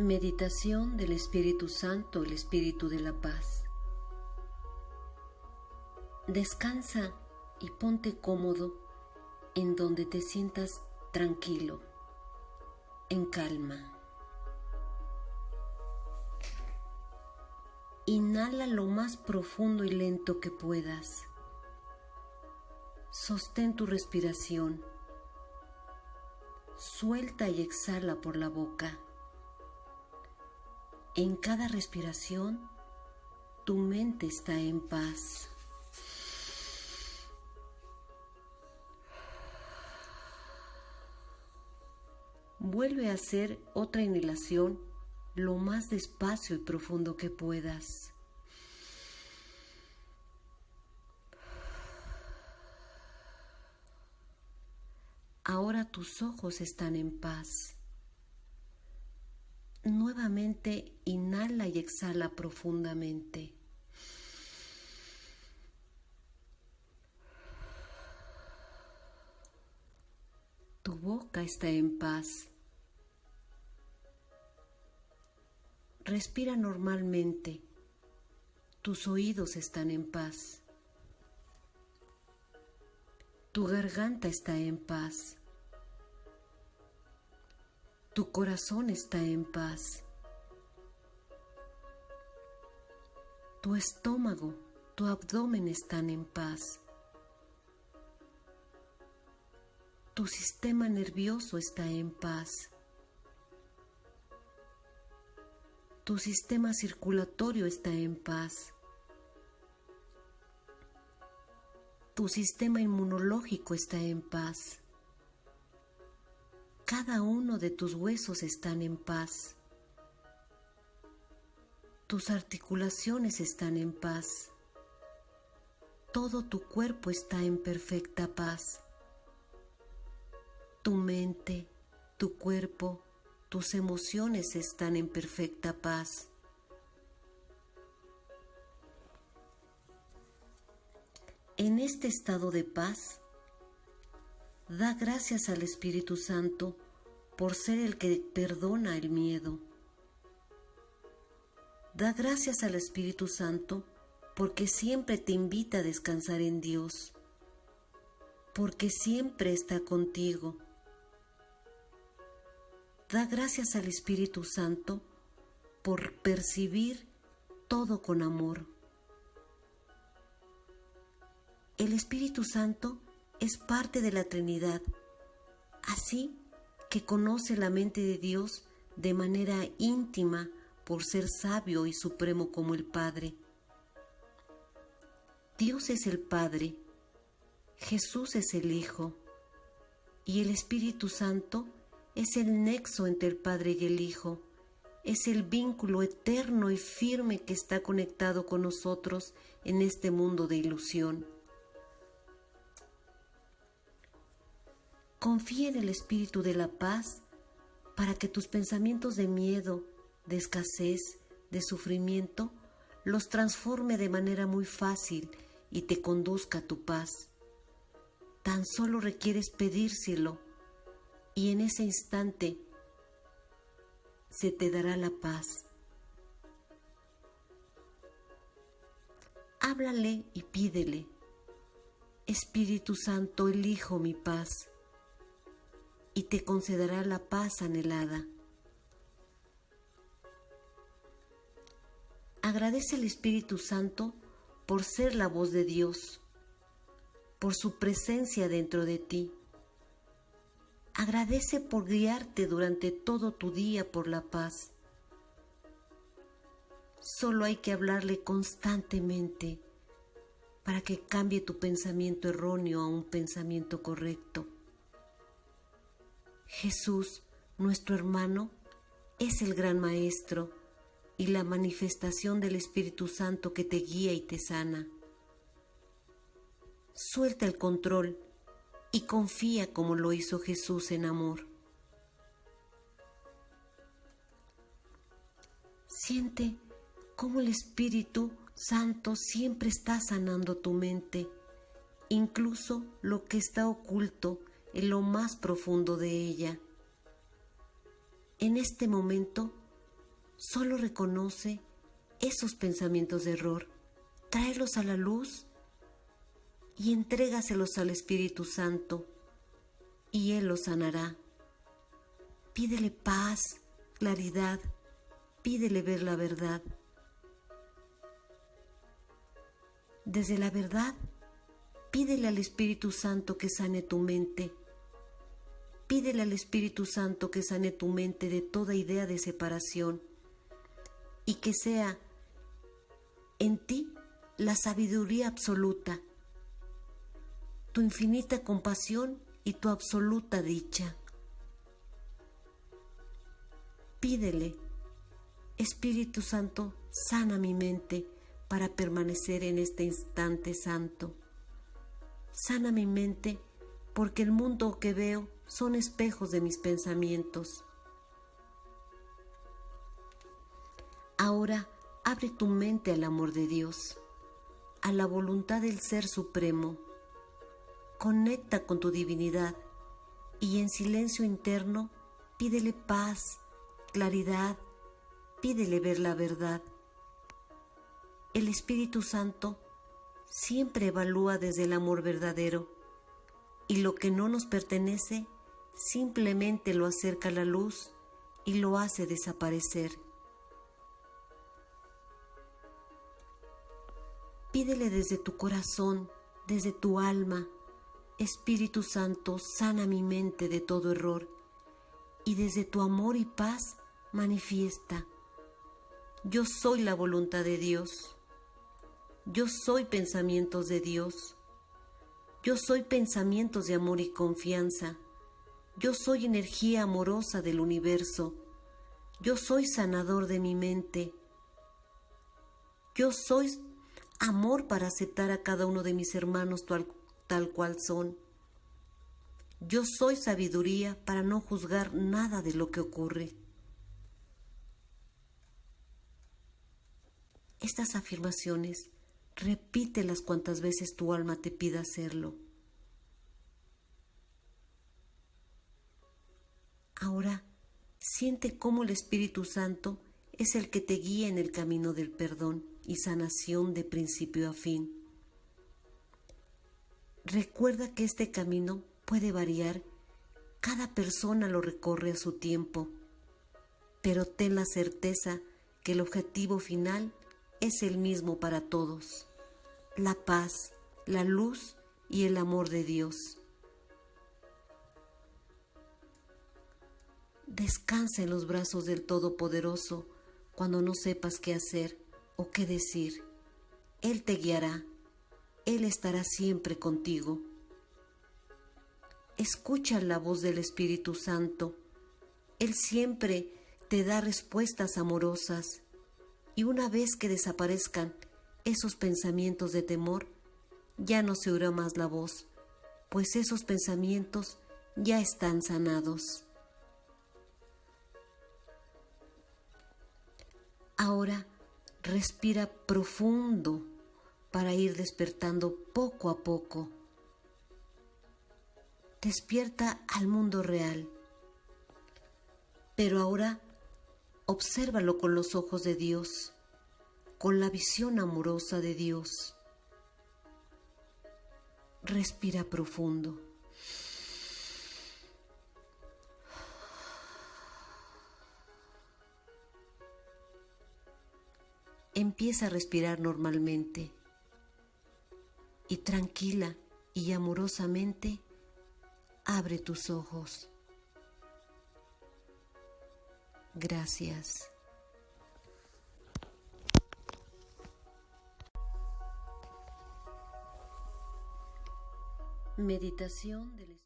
Meditación del Espíritu Santo, el Espíritu de la Paz. Descansa y ponte cómodo en donde te sientas tranquilo, en calma. Inhala lo más profundo y lento que puedas. Sostén tu respiración. Suelta y exhala por la boca. En cada respiración, tu mente está en paz. Vuelve a hacer otra inhalación lo más despacio y profundo que puedas. Ahora tus ojos están en paz. Nuevamente inhala y exhala profundamente. Tu boca está en paz. Respira normalmente. Tus oídos están en paz. Tu garganta está en paz. Tu corazón está en paz. Tu estómago, tu abdomen están en paz. Tu sistema nervioso está en paz. Tu sistema circulatorio está en paz. Tu sistema inmunológico está en paz. Cada uno de tus huesos están en paz. Tus articulaciones están en paz. Todo tu cuerpo está en perfecta paz. Tu mente, tu cuerpo, tus emociones están en perfecta paz. En este estado de paz, da gracias al Espíritu Santo por ser el que perdona el miedo. Da gracias al Espíritu Santo porque siempre te invita a descansar en Dios, porque siempre está contigo Da gracias al Espíritu Santo por percibir todo con amor. El Espíritu Santo es parte de la Trinidad, así que conoce la mente de Dios de manera íntima por ser sabio y supremo como el Padre. Dios es el Padre, Jesús es el Hijo y el Espíritu Santo es el nexo entre el Padre y el Hijo, es el vínculo eterno y firme que está conectado con nosotros en este mundo de ilusión. Confía en el Espíritu de la paz para que tus pensamientos de miedo, de escasez, de sufrimiento, los transforme de manera muy fácil y te conduzca a tu paz. Tan solo requieres pedírselo y en ese instante se te dará la paz. Háblale y pídele, Espíritu Santo, elijo mi paz, y te concederá la paz anhelada. Agradece al Espíritu Santo por ser la voz de Dios, por su presencia dentro de ti Agradece por guiarte durante todo tu día por la paz. Solo hay que hablarle constantemente para que cambie tu pensamiento erróneo a un pensamiento correcto. Jesús, nuestro hermano, es el gran Maestro y la manifestación del Espíritu Santo que te guía y te sana. Suelta el control y confía como lo hizo Jesús en amor. Siente cómo el Espíritu Santo siempre está sanando tu mente, incluso lo que está oculto en lo más profundo de ella. En este momento Solo reconoce esos pensamientos de error, tráelos a la luz y entrégaselos al Espíritu Santo y Él los sanará. Pídele paz, claridad, pídele ver la verdad. Desde la verdad, pídele al Espíritu Santo que sane tu mente. Pídele al Espíritu Santo que sane tu mente de toda idea de separación y que sea en ti la sabiduría absoluta, tu infinita compasión y tu absoluta dicha. Pídele, Espíritu Santo, sana mi mente para permanecer en este instante santo. Sana mi mente porque el mundo que veo son espejos de mis pensamientos. Ahora abre tu mente al amor de Dios, a la voluntad del Ser Supremo. Conecta con tu divinidad y en silencio interno pídele paz, claridad, pídele ver la verdad. El Espíritu Santo siempre evalúa desde el amor verdadero y lo que no nos pertenece simplemente lo acerca a la luz y lo hace desaparecer. Pídele desde tu corazón, desde tu alma, Espíritu Santo, sana mi mente de todo error y desde tu amor y paz manifiesta. Yo soy la voluntad de Dios. Yo soy pensamientos de Dios. Yo soy pensamientos de amor y confianza. Yo soy energía amorosa del universo. Yo soy sanador de mi mente. Yo soy amor para aceptar a cada uno de mis hermanos tal, tal cual son. Yo soy sabiduría para no juzgar nada de lo que ocurre. Estas afirmaciones repítelas cuantas veces tu alma te pida hacerlo. Ahora siente cómo el Espíritu Santo es el que te guía en el camino del perdón y sanación de principio a fin. Recuerda que este camino puede variar, cada persona lo recorre a su tiempo, pero ten la certeza que el objetivo final es el mismo para todos, la paz, la luz y el amor de Dios. Descansa en los brazos del Todopoderoso cuando no sepas qué hacer o qué decir. Él te guiará, Él estará siempre contigo. Escucha la voz del Espíritu Santo. Él siempre te da respuestas amorosas y una vez que desaparezcan esos pensamientos de temor, ya no se oirá más la voz, pues esos pensamientos ya están sanados. Ahora respira profundo para ir despertando poco a poco. Despierta al mundo real. Pero ahora Obsérvalo con los ojos de Dios, con la visión amorosa de Dios. Respira profundo. Empieza a respirar normalmente y tranquila y amorosamente abre tus ojos. Gracias. Meditación del